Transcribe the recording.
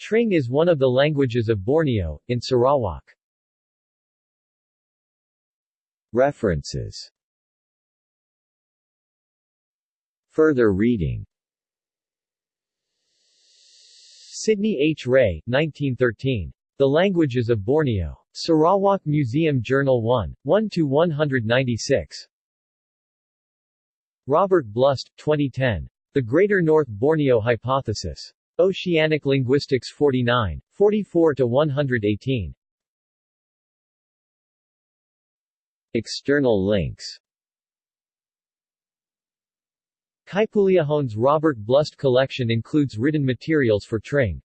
Tring is one of the languages of Borneo, in Sarawak. References Further reading Sidney H. Ray, 1913. The Languages of Borneo. Sarawak Museum Journal 1, 1-196. Robert Blust, 2010. The Greater North Borneo Hypothesis. Oceanic Linguistics 49, 44-118. External links Kaipuleohone's Robert Blust collection includes written materials for Tring.